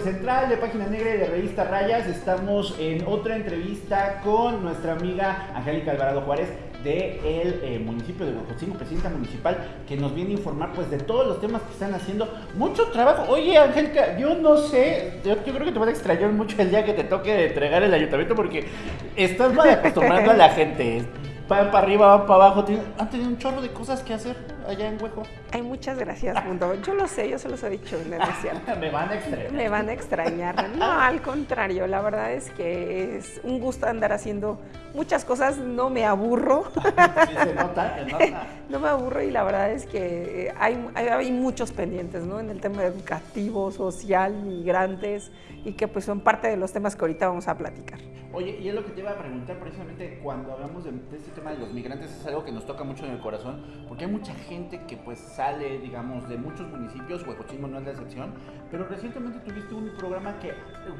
Central, de Página Negra y de Revista Rayas. Estamos en otra entrevista con nuestra amiga Angélica Alvarado Juárez del de eh, municipio de Huejotzingo, presidenta municipal, que nos viene a informar pues de todos los temas que están haciendo. Mucho trabajo. Oye, Angélica, yo no sé, yo, creo que te van a extrañar mucho el día que te toque entregar el ayuntamiento porque estás mal acostumbrando a la gente van para arriba, van para abajo. Han tenido un chorro de cosas que hacer allá en Hueco. Ay, muchas gracias, Mundo. Yo lo sé, yo se los he dicho, en Me van a extrañar. Me van a extrañar. No, al contrario, la verdad es que es un gusto andar haciendo muchas cosas, no me aburro. Sí, se nota, se nota. No me aburro y la verdad es que hay, hay, hay, muchos pendientes, ¿no? En el tema educativo, social, migrantes y que pues son parte de los temas que ahorita vamos a platicar. Oye, y es lo que te iba a preguntar precisamente cuando hablamos de, este tema de los migrantes, es algo que nos toca mucho en el corazón, porque hay mucha gente que pues sale, digamos, de muchos municipios, Huejotzingo no es la excepción, pero recientemente tuviste un programa que,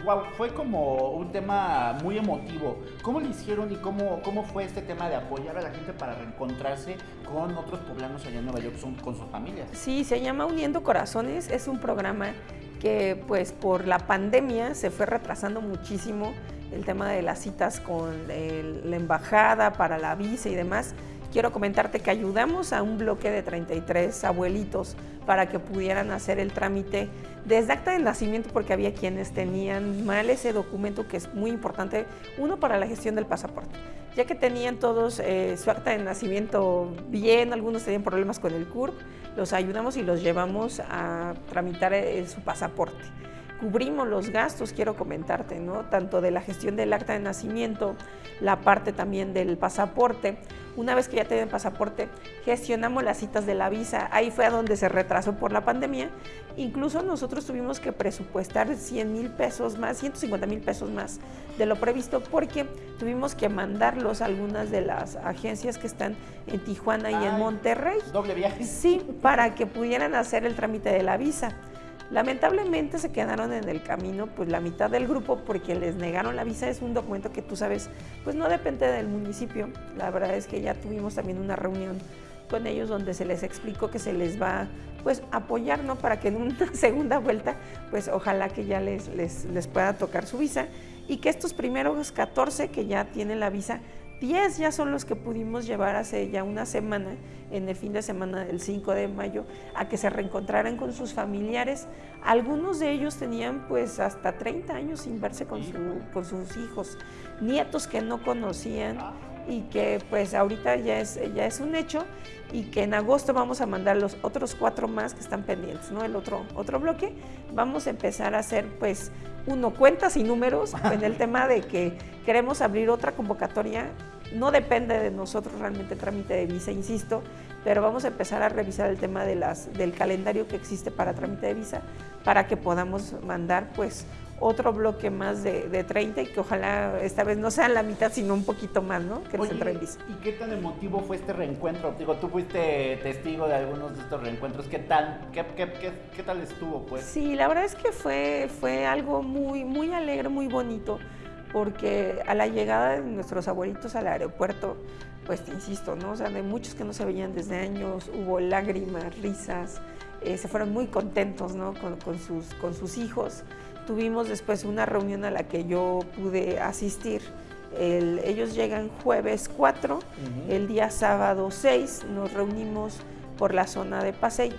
wow, fue como un tema muy emotivo. ¿Cómo lo hicieron y cómo, cómo fue este tema de apoyar a la gente para reencontrarse con otros poblanos allá en Nueva York, con sus familias? Sí, se llama Uniendo Corazones, es un programa que pues por la pandemia se fue retrasando muchísimo el tema de las citas con la embajada para la visa y demás, quiero comentarte que ayudamos a un bloque de 33 abuelitos para que pudieran hacer el trámite desde acta de nacimiento, porque había quienes tenían mal ese documento que es muy importante, uno para la gestión del pasaporte, ya que tenían todos eh, su acta de nacimiento bien, algunos tenían problemas con el CURP, los ayudamos y los llevamos a tramitar eh, su pasaporte cubrimos los gastos, quiero comentarte, ¿no? Tanto de la gestión del acta de nacimiento, la parte también del pasaporte. Una vez que ya tienen pasaporte, gestionamos las citas de la visa. Ahí fue a donde se retrasó por la pandemia. Incluso nosotros tuvimos que presupuestar 100 mil pesos más, 150 mil pesos más de lo previsto porque tuvimos que mandarlos a algunas de las agencias que están en Tijuana y en Monterrey. Doble viaje. Sí, para que pudieran hacer el trámite de la visa. Lamentablemente se quedaron en el camino pues la mitad del grupo porque les negaron la visa, es un documento que tú sabes, pues no depende del municipio. La verdad es que ya tuvimos también una reunión con ellos donde se les explicó que se les va pues apoyar ¿no? para que en una segunda vuelta pues ojalá que ya les, les, les pueda tocar su visa y que estos primeros 14 que ya tienen la visa 10 ya son los que pudimos llevar hace ya una semana, en el fin de semana del 5 de mayo, a que se reencontraran con sus familiares. Algunos de ellos tenían pues hasta 30 años sin verse con, con sus hijos, nietos que no conocían y que pues ahorita ya es, ya es un hecho y que en agosto vamos a mandar los otros cuatro más que están pendientes, ¿no? El otro, otro bloque. Vamos a empezar a hacer pues uno cuentas y números en el tema de que queremos abrir otra convocatoria no depende de nosotros realmente el trámite de visa, insisto, pero vamos a empezar a revisar el tema de las, del calendario que existe para trámite de visa para que podamos mandar pues otro bloque más de, de 30 y que ojalá esta vez no sea la mitad, sino un poquito más, ¿no? Que nos en visa. ¿Y qué tan emotivo fue este reencuentro? Digo, tú fuiste testigo de algunos de estos reencuentros. ¿Qué tal, qué, qué, qué, qué tal estuvo, pues? Sí, la verdad es que fue, fue algo muy, muy alegre, muy bonito porque a la llegada de nuestros abuelitos al aeropuerto, pues te insisto, ¿no? O sea, de muchos que no se veían desde años, hubo lágrimas, risas, eh, se fueron muy contentos, ¿no? Con, sus, con sus hijos. Tuvimos después una reunión a la que yo pude asistir. ellos llegan jueves 4, el día sábado 6 nos reunimos por la zona de Paseic,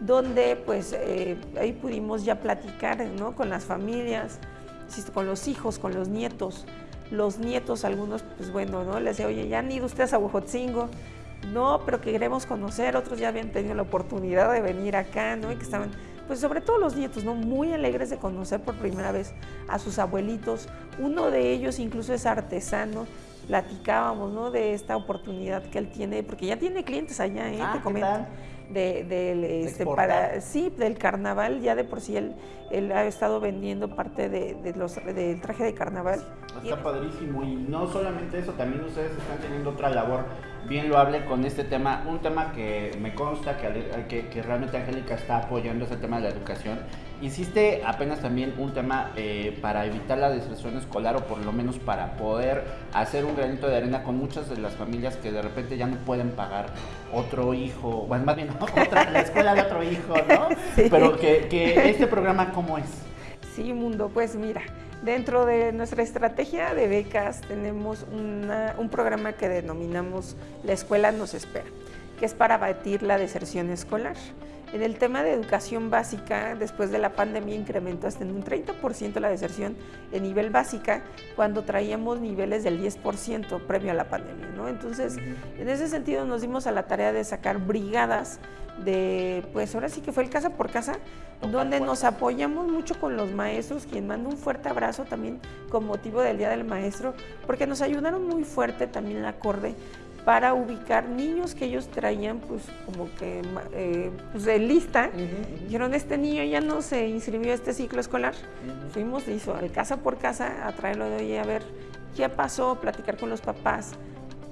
donde pues eh, ahí pudimos ya platicar ¿no? con las familias, con los hijos, con los nietos. Los nietos, algunos, pues bueno, ¿no? Les decía, oye, ya han ido ustedes a Huejotzingo. No, pero que queremos conocer. Otros ya habían tenido la oportunidad de venir acá, ¿no? Y que estaban, pues sobre todo los nietos, ¿no? Muy alegres de conocer por primera vez a sus abuelitos. Uno de ellos incluso es artesano. Platicábamos, ¿no? De esta oportunidad que él tiene, porque ya tiene clientes allá, ¿eh? Ah, Te comento de, del, este, para, sí, del carnaval, ya de por sí él, él ha estado vendiendo parte de, los, del traje de carnaval. Está padrísimo y no solamente eso, también ustedes están teniendo otra labor bien loable con este tema, un tema que me consta que, que, realmente Angélica está apoyando ese tema de la educación. Hiciste apenas también un tema eh, para evitar la deserción escolar o por lo menos para poder hacer un granito de arena con muchas de las familias que de repente ya no pueden pagar otro hijo, bueno, más bien otra, la escuela de otro hijo, ¿no? Pero que, que este programa, ¿cómo es? Sí, Mundo, pues mira, dentro de nuestra estrategia de becas tenemos un programa que denominamos La Escuela nos espera, que es para batir la deserción escolar. En el tema de educación básica, después de la pandemia incrementó hasta en un 30% la deserción en nivel básica cuando traíamos niveles del 10% previo a la pandemia. ¿no? Entonces, en ese sentido nos dimos a la tarea de sacar brigadas de, pues ahora sí que fue el casa por casa, donde nos apoyamos mucho con los maestros, quien manda un fuerte abrazo también con motivo del Día del Maestro, porque nos ayudaron muy fuerte también el acorde para ubicar niños que ellos traían pues como que eh, pues, de lista. Dijeron, este niño ya no se inscribió a este ciclo escolar. Fuimos, hizo al casa por casa a traerlo de hoy a ver qué pasó, platicar con los papás.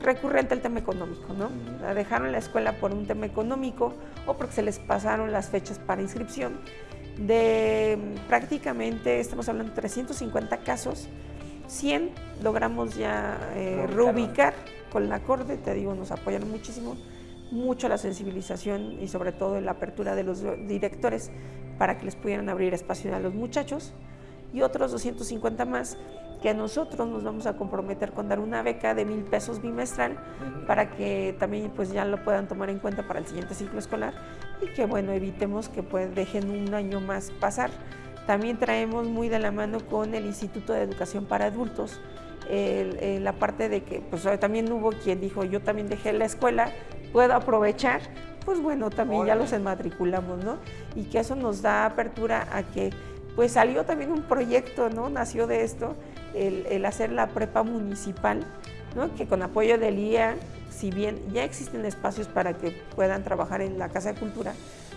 Recurrente el tema económico, ¿no? La dejaron la escuela por un tema económico o porque se les pasaron las fechas para inscripción. De prácticamente, estamos hablando de 350 casos, 100 logramos ya eh, reubicar con la acorde, te digo, nos apoyaron muchísimo, mucho la sensibilización y sobre todo la apertura de los directores para que les pudieran abrir espacio a los muchachos y otros 250 más que nosotros nos vamos a comprometer con dar una beca de mil pesos bimestral para que también pues ya lo puedan tomar en cuenta para el siguiente ciclo escolar y que bueno evitemos que pues dejen un año más pasar. También traemos muy de la mano con el Instituto de Educación para Adultos la parte de que pues también hubo quien dijo yo también dejé la escuela, puedo aprovechar, pues bueno, también ya los enmatriculamos, ¿no? Y que eso nos da apertura a que pues salió también un proyecto, ¿no? Nació de esto, el, hacer la prepa municipal, ¿no? Que con apoyo del IA, si bien ya existen espacios para que puedan trabajar en la Casa de Cultura,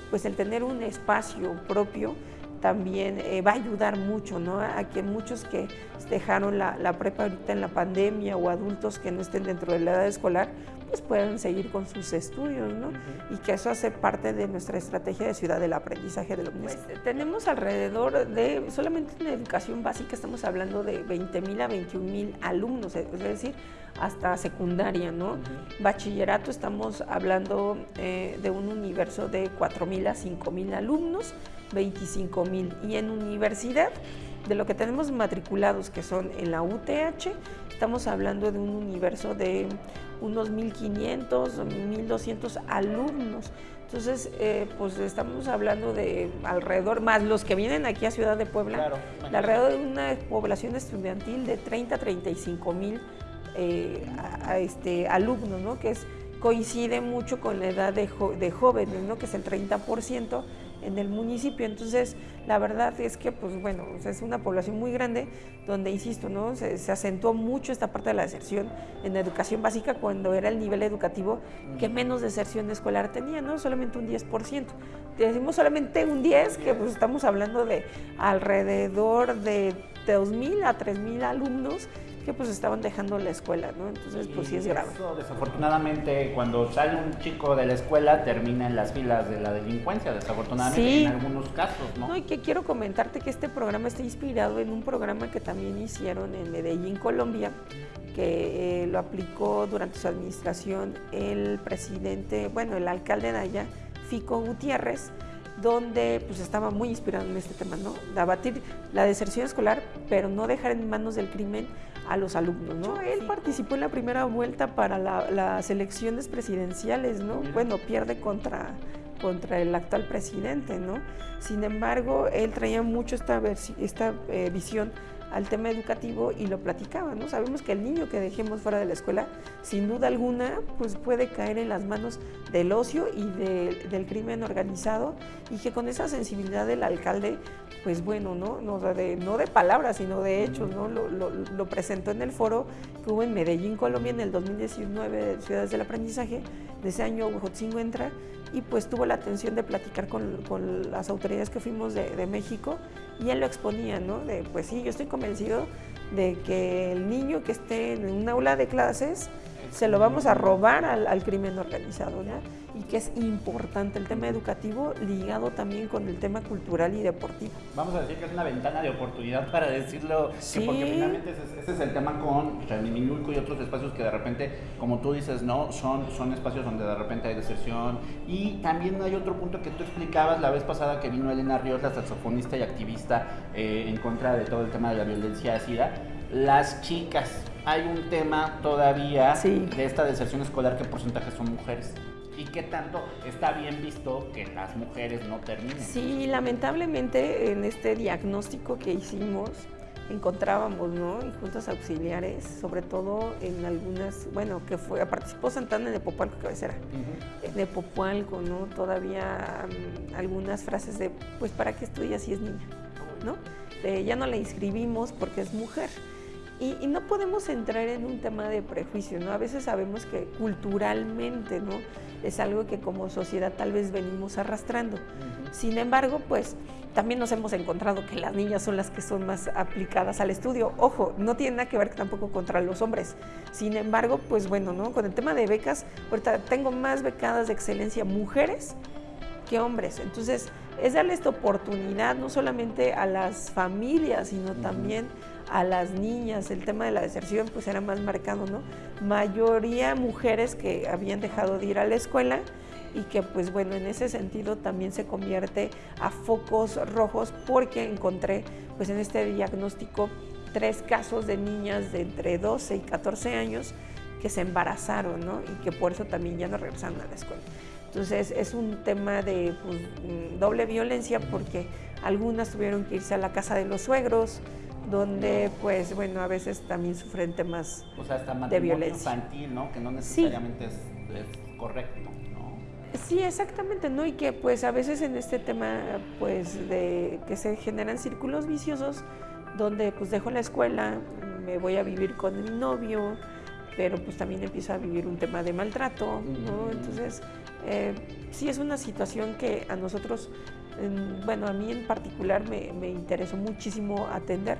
pues el tener un espacio propio también eh, va a ayudar mucho, ¿no? A que muchos que dejaron la, prepa ahorita en la pandemia o adultos que no estén dentro de la edad escolar, pues puedan seguir con sus estudios, ¿no? Y que eso hace parte de nuestra estrategia de ciudad del aprendizaje de los pues, tenemos alrededor de, solamente en educación básica estamos hablando de 20 mil a 21 mil alumnos, es decir, hasta secundaria, ¿no? Bachillerato estamos hablando eh, de un universo de 4 mil a 5 mil alumnos, 25 mil. Y en universidad, de lo que tenemos matriculados, que son en la UTH, estamos hablando de un universo de unos 1.500 o 1.200 alumnos. Entonces, eh, pues estamos hablando de alrededor, más los que vienen aquí a Ciudad de Puebla, de alrededor de una población estudiantil de 30 a 35 mil eh, este, alumnos, ¿no? que es, coincide mucho con la edad de, de jóvenes, ¿no? que es el 30% en el municipio. Entonces, la verdad es que, pues bueno, es una población muy grande donde, insisto, ¿no? Se, acentuó mucho esta parte de la deserción en la educación básica cuando era el nivel educativo que menos deserción escolar tenía, ¿no? Solamente un 10%. Decimos solamente un 10, que pues estamos hablando de alrededor de 2.000 a 3.000 alumnos que pues estaban dejando la escuela, ¿no? Entonces, pues sí es grave. desafortunadamente, cuando sale un chico de la escuela, termina en las filas de la delincuencia, desafortunadamente, en algunos casos, ¿no? No, y que quiero comentarte que este programa está inspirado en un programa que también hicieron en Medellín, Colombia, que eh, lo aplicó durante su administración el presidente, bueno, el alcalde de allá, Fico Gutiérrez, donde pues estaba muy inspirado en este tema, ¿no? De abatir la deserción escolar, pero no dejar en manos del crimen a los alumnos, ¿no? Él participó en la primera vuelta para las elecciones presidenciales, ¿no? Bueno, pierde contra, contra el actual presidente, ¿no? Sin embargo, él traía mucho esta, esta eh, visión al tema educativo y lo platicaba, ¿no? Sabemos que el niño que dejemos fuera de la escuela, sin duda alguna, pues puede caer en las manos del ocio y del crimen organizado y que con esa sensibilidad del alcalde, pues bueno, ¿no? No de, no de palabras, sino de hechos, ¿no? Lo, presentó en el foro que hubo en Medellín, Colombia, en el 2019 de Ciudades del Aprendizaje. De ese año Huejotzingo entra y pues tuvo la atención de platicar con, con las autoridades que fuimos de, de, México y él lo exponía, ¿no? De pues sí, yo estoy convencido de que el niño que esté en un aula de clases se lo vamos a robar al, al crimen organizado, ¿no? Y que es importante el tema educativo ligado también con el tema cultural y deportivo. Vamos a decir que es una ventana de oportunidad para decirlo, que Sí. porque finalmente ese, es- ese es el tema con Remimilulco y otros espacios que de repente, como tú dices, no, son, son espacios donde de repente hay deserción. Y también hay otro punto que tú explicabas la vez pasada que vino Elena Ríos, la saxofonista y activista eh, en contra de todo el tema de la violencia ácida. Las chicas, hay un tema todavía Sí. de esta deserción escolar, ¿qué porcentaje son mujeres? ¿Y qué tanto está bien visto que las mujeres no terminen? Sí, lamentablemente en este diagnóstico que hicimos encontrábamos, ¿no? Y juntas auxiliares, sobre todo en algunas, bueno, que fue, participó Santana en Epopalco Cabecera. Ujú. En Epopalco, ¿no? Todavía mm, algunas frases de, pues, ¿para qué estudia si es niña? ¿No? De, ya no la inscribimos porque es mujer. Y, y no podemos entrar en un tema de prejuicio, ¿no? A veces sabemos que culturalmente, ¿no? Es algo que como sociedad tal vez venimos arrastrando. Ujú. Sin embargo, pues también nos hemos encontrado que las niñas son las que son más aplicadas al estudio. Ojo, no tiene nada que ver tampoco contra los hombres. Sin embargo, pues bueno, ¿no? Con el tema de becas, ahorita tengo más becadas de excelencia mujeres que hombres. Entonces, es darle esta oportunidad no solamente a las familias, sino Ujú. también a las niñas. El tema de la deserción pues era más marcado, ¿no? Mayoría mujeres que habían dejado de ir a la escuela y que pues bueno, en ese sentido también se convierte a focos rojos porque encontré pues en este diagnóstico tres casos de niñas de entre 12 y 14 años que se embarazaron, ¿no? Y que por eso también ya no regresaron a la escuela. Entonces es un tema de pues, doble violencia porque algunas tuvieron que irse a la casa de los suegros, donde pues bueno, a veces también sufren temas O sea, hasta de violencia. infantil, ¿no? Que no necesariamente es, es correcto, ¿no? Sí, exactamente, ¿no? Y que pues a veces en este tema pues de que se generan círculos viciosos donde pues dejo la escuela, me voy a vivir con mi novio, pero pues también empiezo a vivir un tema de maltrato, ¿no? Entonces, eh, sí es una situación que a nosotros, bueno, a mí en particular me, me interesó muchísimo atender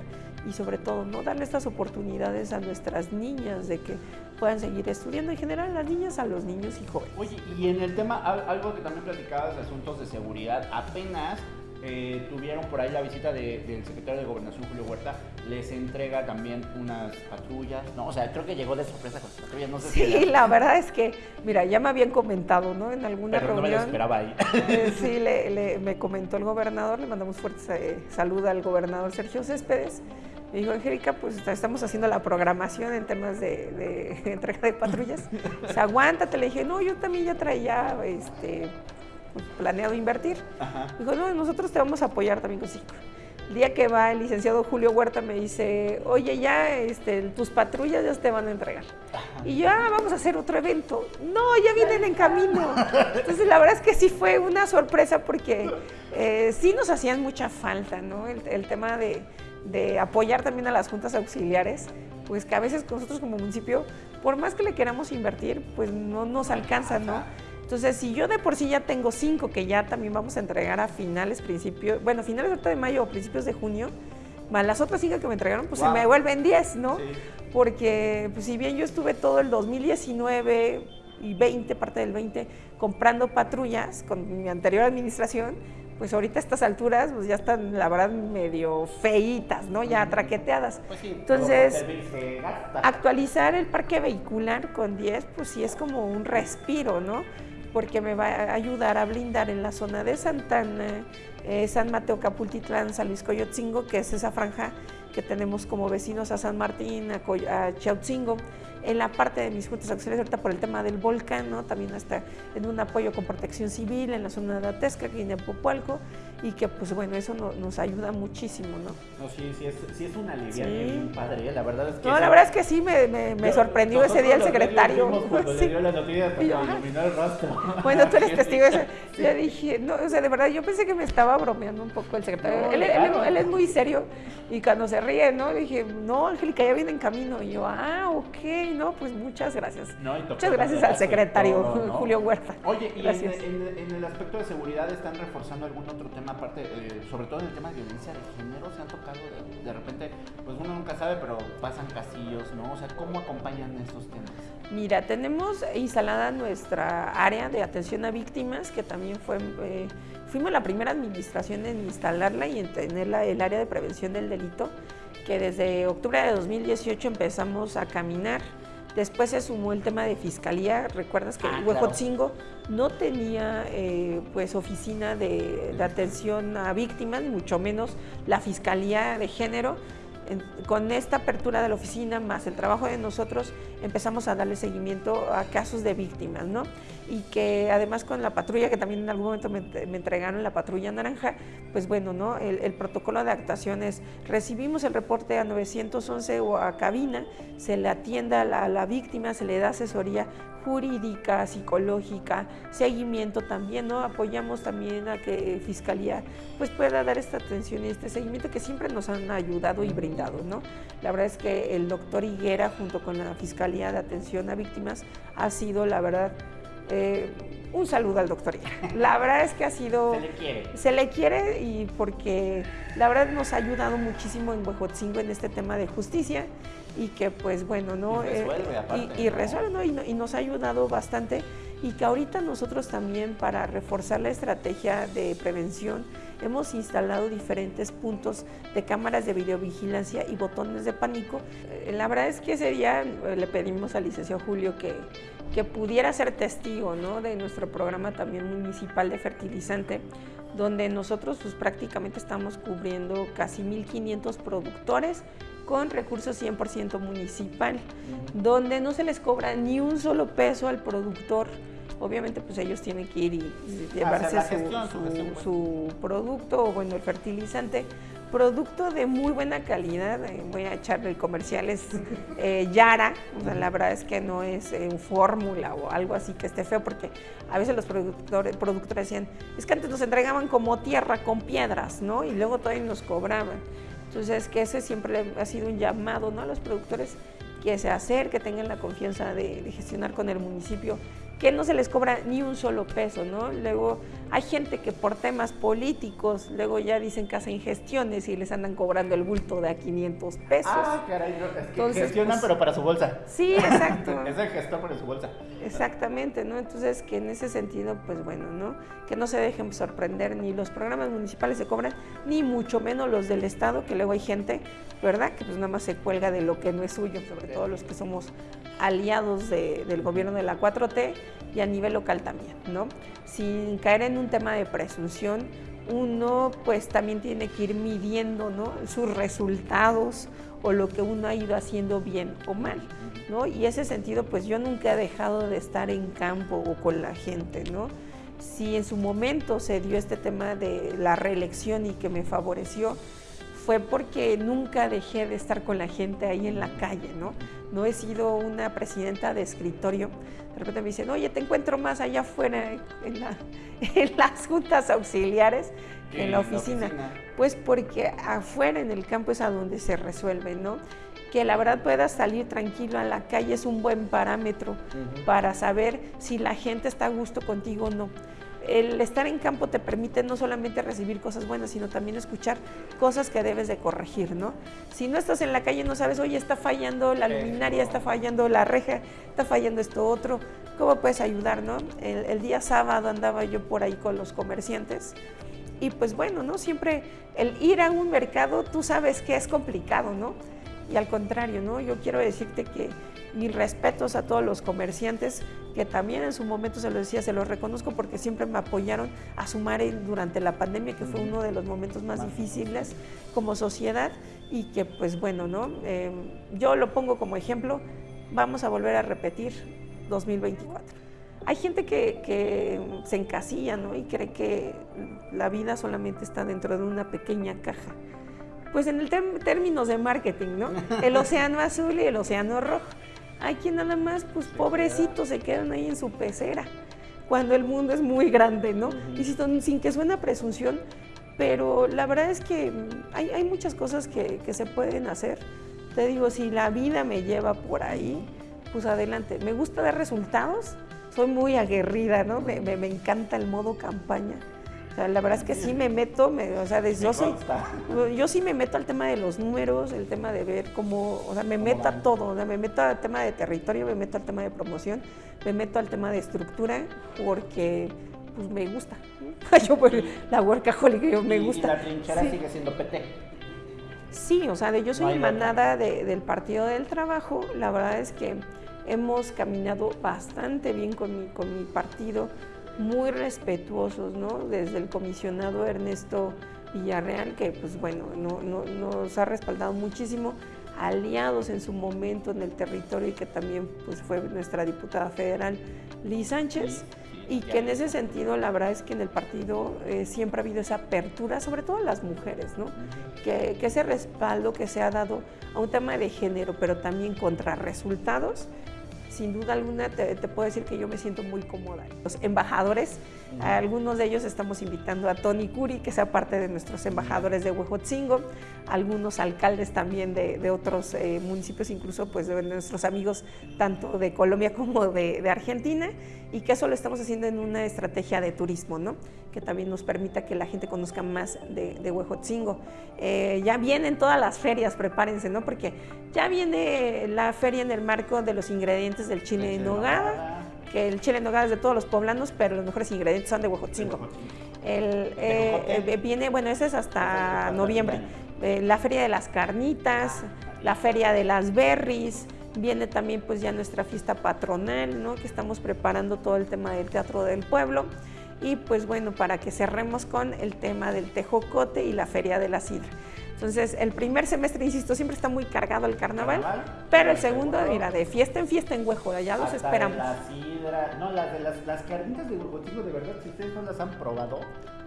y sobre todo, ¿no? Darle estas oportunidades a nuestras niñas de que puedan seguir estudiando, en general las niñas, a los niños y jóvenes. Oye, y en el tema, al- algo que también platicabas de asuntos de seguridad, apenas eh, tuvieron por ahí la visita de- del secretario de Gobernación, Julio Huerta, les entrega también unas patrullas, ¿no? O sea, creo que llegó de sorpresa con las patrullas, no sé si... Sí, la verdad es que, mira, ya me habían comentado, ¿no? En alguna Pero no me lo reunión. esperaba ahí. eh, sí, le, le- me comentó el gobernador, le mandamos fuerte eh, salud al gobernador Sergio Céspedes. Me dijo, Angélica, pues estamos haciendo la programación en temas de, de entrega de patrullas. O sea, aguántate. Le dije, no, yo también ya traía este, planeado invertir. Ajá. Dijo, no, nosotros te vamos a apoyar también con. El día que va el licenciado Julio Huerta me dice, oye, ya este, tus patrullas ya te van a entregar. Y yo, ah, vamos a hacer otro evento. No, ya vienen en camino. Entonces, la verdad es que sí fue una sorpresa porque eh, sí nos hacían mucha falta, ¿no? El, el tema de, de apoyar también a las juntas auxiliares, pues que a veces nosotros como municipio, por más que le queramos invertir, pues no nos alcanza, ¿no? Entonces, si yo de por sí ya tengo cinco que ya también vamos a entregar a finales, principios, bueno, finales ahorita de mayo o principios de junio, más las otras cinco que me entregaron, pues Wow. se me vuelven 10, ¿no? Sí. Porque pues, si bien yo estuve todo el 2019 y 20, parte del 20, comprando patrullas con mi anterior administración, pues ahorita a estas alturas pues ya están, la verdad, medio feitas, ¿no? Ya traqueteadas. Pues sí, Entonces, gasta. Actualizar el parque vehicular con 10, pues sí es como un respiro, ¿no? Porque me va a ayudar a blindar en la zona de Santana, eh, San Mateo Capultitlán, San Luis Coyotzingo, que es esa franja que tenemos como vecinos a San Martín, a, Coy- a Chautzingo. En la parte de mis juntas auxiliares, ahorita por el tema del volcán, ¿no? También está en un apoyo con protección civil en la zona de Atesca, aquí en Apopualco, y que pues bueno, eso no- nos ayuda muchísimo, ¿no? No, sí, sí es, sí es una alivia Sí. bien padre, ¿eh? la verdad es que... No, la verdad es que sí me, me- me Yo- sorprendió ese día el secretario. Sí. le dio Y yo, ah. el rostro. Bueno, tú eres testigo de eso. Yo dije, no, o sea, de verdad, yo pensé que me estaba bromeando un poco el secretario. No, él, él- él es muy serio y cuando se ríe, ¿no? Le dije, no, Angélica, ya viene en camino. Y yo, ah, ok, no, pues muchas gracias. No, y Muchas gracias al secretario. Julio Huerta. Oye, y en- en el aspecto de seguridad están reforzando algún otro tema aparte, eh, sobre todo en el tema de violencia de género, se han tocado de, repente, pues uno nunca sabe, pero pasan casillos, ¿no? O sea, ¿cómo acompañan estos temas? Mira, tenemos instalada nuestra área de atención a víctimas, que también fue, eh, fuimos la primera administración en instalarla y en tener el área de prevención del delito, que desde octubre de 2018 empezamos a caminar Después se sumó el tema de fiscalía. Recuerdas que ah, Huejotzingo no tenía eh, pues oficina de, de, atención a víctimas, mucho menos la fiscalía de género con esta apertura de la oficina más el trabajo de nosotros empezamos a darle seguimiento a casos de víctimas, ¿no? Y que además con la patrulla, que también en algún momento me, entregaron la patrulla naranja, pues bueno, ¿no? El, protocolo de actuaciones, recibimos el reporte a 911 o a cabina, se le atiende a la víctima, se le da asesoría jurídica, psicológica, seguimiento también, ¿no? Apoyamos también a que Fiscalía pues pueda dar esta atención y este seguimiento que siempre nos han ayudado y brindado, ¿no? La verdad es que el doctor Higuera junto con la Fiscalía de Atención a Víctimas ha sido, la verdad, eh, un saludo al doctor. La verdad es que ha sido... Se le quiere. Se le quiere y porque la verdad nos ha ayudado muchísimo en Huejotzingo en este tema de justicia y que pues bueno, ¿no? Y resuelve, eh, aparte, y, resuelve, ¿no? y, nos ha ayudado bastante y que ahorita nosotros también para reforzar la estrategia de prevención hemos instalado diferentes puntos de cámaras de videovigilancia y botones de pánico. Eh, la verdad es que ese día eh, le pedimos al licenciado Julio que, que pudiera ser testigo ¿no? de nuestro programa también municipal de fertilizante, donde nosotros pues, prácticamente estamos cubriendo casi 1.500 productores con recursos 100% municipal, donde no se les cobra ni un solo peso al productor. Obviamente, pues ellos tienen que ir y llevarse su, su, producto, o bueno, el fertilizante, producto de muy buena calidad. Eh, voy a echarle el comercial, es eh, Yara. la verdad es que no es eh, fórmula o algo así que esté feo, porque a veces los productores, productores decían, es que antes nos entregaban como tierra con piedras, ¿no? Y luego todavía nos cobraban. Entonces, que ese siempre ha sido un llamado ¿no? a los productores que se acerquen, que tengan la confianza de, gestionar con el municipio que no se les cobra ni un solo peso, ¿no? Luego hay gente que por temas políticos, luego ya dicen que hacen gestiones y les andan cobrando el bulto de a 500 pesos. Ah, caray, es que Entonces, gestionan pues, pero para su bolsa. Sí, exacto. es el gestor para su bolsa. Exactamente, ¿no? Entonces, que en ese sentido, pues bueno, ¿no? Que no se dejen sorprender, ni los programas municipales se cobran, ni mucho menos los del Estado, que luego hay gente, ¿verdad? Que pues nada más se cuelga de lo que no es suyo, sobre todo los que somos aliados del gobierno de la 4T y a nivel local también, ¿no? Sin caer en un tema de presunción, uno pues también tiene que ir midiendo ¿no? sus resultados o lo que uno ha ido haciendo bien o mal, ¿no? Y ese sentido pues yo nunca he dejado de estar en campo o con la gente, ¿no? Si en su momento se dio este tema de la reelección y que me favoreció, fue porque nunca dejé de estar con la gente ahí en la calle, ¿no? No he sido una presidenta de escritorio. De repente me dicen, oye, te encuentro más allá afuera en, las juntas auxiliares que en la oficina. Pues porque afuera en el campo es a donde se resuelve, ¿no? que la verdad puedas salir tranquilo a la calle es un buen parámetro para saber si la gente está a gusto contigo o no el estar en campo te permite no solamente recibir cosas buenas, sino también escuchar cosas que debes de corregir, ¿no? Si no estás en la calle no sabes, oye, está fallando la luminaria, está fallando la reja, está fallando esto otro, ¿cómo puedes ayudar, no? El, día sábado andaba yo por ahí con los comerciantes y pues bueno, ¿no? Siempre el ir a un mercado, tú sabes que es complicado, ¿no? Y al contrario, ¿no? Yo quiero decirte que mis respetos a todos los comerciantes que también en su momento se lo decía, se los reconozco porque siempre me apoyaron a sumar durante la pandemia, que fue uno de los momentos más difíciles como sociedad y que pues bueno, ¿no? Em, yo lo pongo como ejemplo, vamos a volver a repetir 2024. Hay gente que, se encasilla ¿no? y cree que la vida solamente está dentro de una pequeña caja. Pues en el términos de marketing, ¿no? El océano azul y el océano rojo. Hay quien nada más, pues pobrecitos, se quedan ahí en su pecera, cuando el mundo es muy grande, ¿no? Y sin que suene presunción, pero la verdad es que hay, muchas cosas que, se pueden hacer. Te digo, si la vida me lleva por ahí, pues adelante. Me gusta dar resultados, soy muy aguerrida, ¿no? Me, me, encanta el modo campaña. La verdad es que sí me meto, o sea, yo, soy, yo sí me meto al tema de los números, el tema de ver cómo, o sea, me meto a todo, o sea, me meto al tema de territorio, me meto al tema de promoción, me meto al tema de estructura, porque pues me gusta. yo pues, la workaholic, yo me gusta. Y la trinchera sigue siendo PT. Sí, o sea, de yo soy emanada del Partido del Trabajo, la verdad es que hemos caminado bastante bien con mi, con mi partido, muy respetuosos, ¿no? Desde el comisionado Ernesto Villarreal, que pues bueno, no, nos ha respaldado muchísimo, aliados en su momento en el territorio y que también pues fue nuestra diputada federal Liz Sánchez. y que en ese sentido la verdad es que en el partido eh, siempre ha habido esa apertura, sobre todo a las mujeres, ¿no? que, que, ese respaldo que se ha dado a un tema de género, pero también contra resultados, sin duda alguna te, puedo decir que yo me siento muy cómoda. Los embajadores, algunos de ellos estamos invitando a Tony Curi, que sea parte de nuestros embajadores de Huejotzingo, algunos alcaldes también de, otros eh, municipios, incluso pues de nuestros amigos tanto de Colombia como de, Argentina, y que eso lo estamos haciendo en una estrategia de turismo, ¿no? Que también nos permita que la gente conozca más de, de Huejotzingo. Eh, ya vienen todas las ferias, prepárense, ¿no? porque ya viene la feria en el marco de los ingredientes del chile en nogada, que el chile en nogada es de todos los poblanos, pero los mejores ingredientes son de Huejotzingo. El, eh, eh, viene, bueno, ese es hasta noviembre. Eh, la feria de las carnitas, la feria de las berries, viene también pues ya nuestra fiesta patronal, ¿no? Que estamos preparando todo el tema del Teatro del Pueblo. Y pues bueno, para que cerremos con el tema del tejocote y la feria de la sidra. Entonces, el primer semestre, insisto, siempre está muy cargado el carnaval, pero el segundo, mira, de fiesta en fiesta en Huejo, ya los esperamos. la sidra, no, las, de las, las carnitas de Huejotingo, de verdad, si ustedes no las han probado,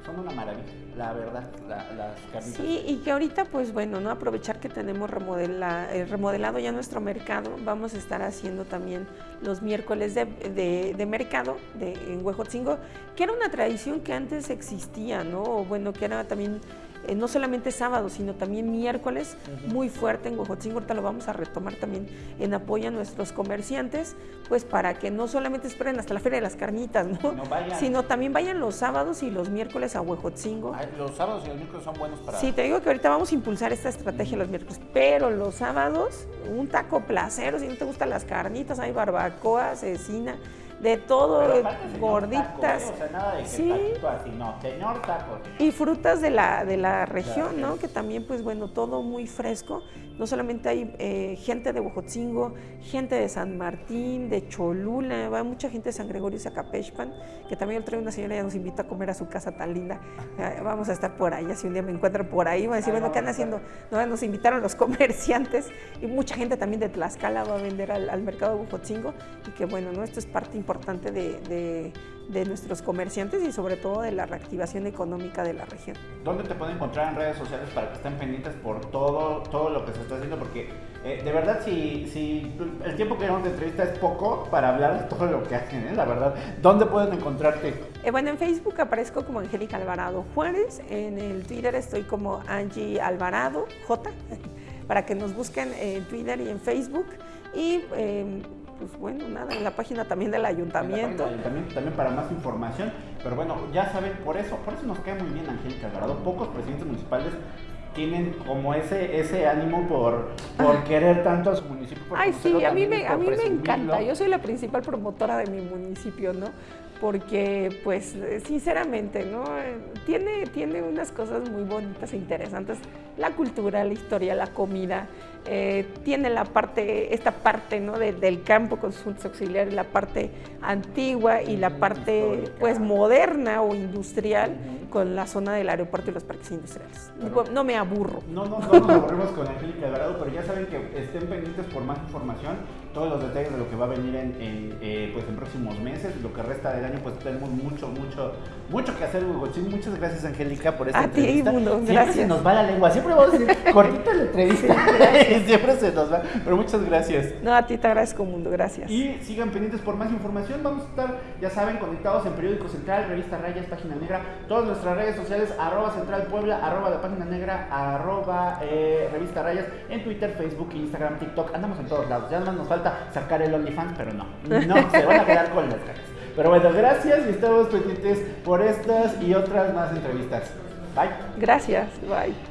son una maravilla, la verdad, las carnitas. Sí, y que ahorita, pues bueno, no aprovechar que tenemos remodela, eh, remodelado ya nuestro mercado, vamos a estar haciendo también los miércoles de, de, mercado de, en Huejotzingo, que era una tradición que antes existía, ¿no? O bueno, que era también eh, no solamente sábado, sino también miércoles, muy fuerte en Huejotzingo. Ahorita lo vamos a retomar también en apoyo a nuestros comerciantes, pues para que no solamente esperen hasta la Feria de las Carnitas, ¿no? sino también vayan los sábados y los miércoles a Huejotzingo. los sábados y los miércoles son buenos para... Sí, te digo que ahorita vamos a impulsar esta estrategia los miércoles, pero los sábados, un taco placero, si no te gustan las carnitas, hay barbacoa, cecina de todo, gorditas. ¿eh? o sea, nada de sí. así, no, señor taco. Y frutas de la, de la región, ¿no? Que también, pues bueno, todo muy fresco. No solamente hay eh, gente de Bojotzingo, gente de San Martín, de Cholula, va mucha gente de San Gregorio y Zacapechpan, que también trae una señora ya nos invita a comer a su casa tan linda. Eh, vamos a estar por ahí, si un día me encuentran por ahí, van a decir, bueno, ¿qué andan haciendo? No, nos invitaron los comerciantes y mucha gente también de Tlaxcala va a vender al, mercado de Bojotzingo y que bueno, ¿no? Esto es parte importante de de nuestros comerciantes y sobre todo de la reactivación económica de la región. ¿Dónde te pueden encontrar en redes sociales para que estén pendientes por todo, todo lo que se está haciendo? Porque eh, de verdad, si, si el tiempo que llevamos de entrevista es poco para hablar de todo lo que hacen, ¿eh? la verdad. ¿Dónde pueden encontrarte? Eh, bueno, en Facebook aparezco como Angélica Alvarado Juárez, en el Twitter estoy como Angie Alvarado J, para que nos busquen en Twitter y en Facebook. Y em, pues bueno, nada, en la página también del ayuntamiento. también para más información. Pero bueno, ya saben, por eso, por eso nos cae muy bien Angélica Alvarado. Pocos presidentes municipales tienen como ese ese ánimo por, por querer tanto a su municipio. Ay, sí, a mí, me, a mí me encanta. Yo soy la principal promotora de mi municipio, ¿no? Porque, pues, sinceramente, ¿no? Tiene, tiene unas cosas muy bonitas e interesantes. La cultura, la historia, la comida. Eh, tiene la parte, esta parte ¿no? del campo con sus auxiliares, la parte antigua y la parte pues moderna o industrial con la zona del aeropuerto y los parques industriales. no me aburro. No, no, no nos aburrimos con Angélica Alvarado, pero ya saben que estén pendientes por más información, todos los detalles de lo que va a venir en, eh, pues en próximos meses, lo que resta del año, pues tenemos mucho, mucho, mucho que hacer, Hugo. muchas gracias, Angélica, por esta a entrevista. Ti, mundo, siempre gracias. se nos va la lengua, siempre vamos a decir cortita la entrevista, siempre se nos va, pero muchas gracias. No, a ti te agradezco, mundo, gracias. Y sigan pendientes por más información, vamos a estar, ya saben, conectados en Periódico Central, Revista Rayas, Página Negra, todos los nuestras redes sociales, arroba Central Puebla, arroba La Página Negra, arroba eh, Revista Rayas, en Twitter, Facebook, Instagram, TikTok, andamos en todos lados. Ya más nos sacar el OnlyFans, pero no, no, se van a quedar con las caras. Pero bueno, gracias y estamos pendientes por estas y otras más entrevistas. Bye. Gracias, bye.